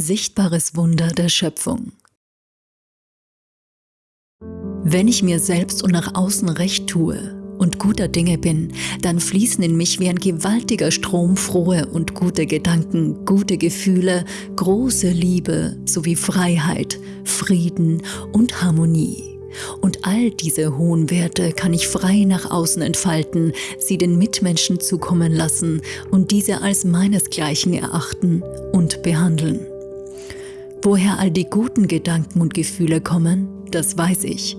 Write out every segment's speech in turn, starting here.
Sichtbares Wunder der Schöpfung. Wenn ich mir selbst und nach außen recht tue und guter Dinge bin, dann fließen in mich wie ein gewaltiger Strom frohe und gute Gedanken, gute Gefühle, große Liebe sowie Freiheit, Frieden und Harmonie. Und all diese hohen Werte kann ich frei nach außen entfalten, sie den Mitmenschen zukommen lassen und diese als meinesgleichen erachten und behandeln. Woher all die guten Gedanken und Gefühle kommen, das weiß ich.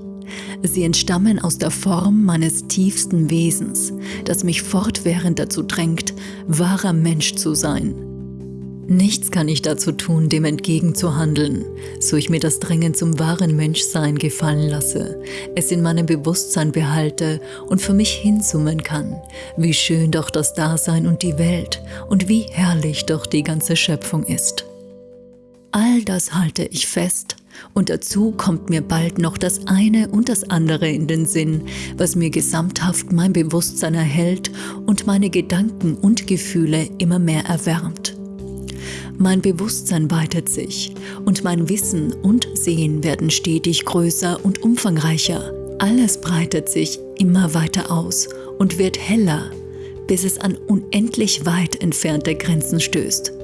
Sie entstammen aus der Form meines tiefsten Wesens, das mich fortwährend dazu drängt, wahrer Mensch zu sein. Nichts kann ich dazu tun, dem entgegenzuhandeln, so ich mir das Drängen zum wahren Menschsein gefallen lasse, es in meinem Bewusstsein behalte und für mich hinsummen kann, wie schön doch das Dasein und die Welt und wie herrlich doch die ganze Schöpfung ist. All das halte ich fest und dazu kommt mir bald noch das eine und das andere in den Sinn, was mir gesamthaft mein Bewusstsein erhält und meine Gedanken und Gefühle immer mehr erwärmt. Mein Bewusstsein weitet sich und mein Wissen und Sehen werden stetig größer und umfangreicher. Alles breitet sich immer weiter aus und wird heller, bis es an unendlich weit entfernte Grenzen stößt.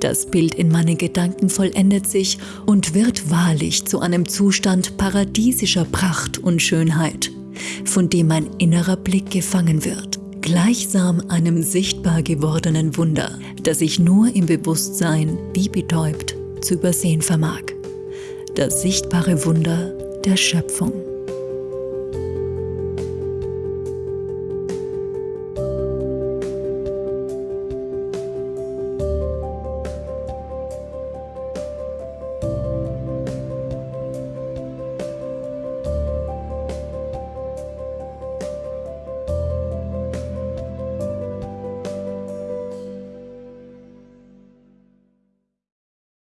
Das Bild in meinen Gedanken vollendet sich und wird wahrlich zu einem Zustand paradiesischer Pracht und Schönheit, von dem mein innerer Blick gefangen wird, gleichsam einem sichtbar gewordenen Wunder, das ich nur im Bewusstsein wie betäubt zu übersehen vermag. Das sichtbare Wunder der Schöpfung.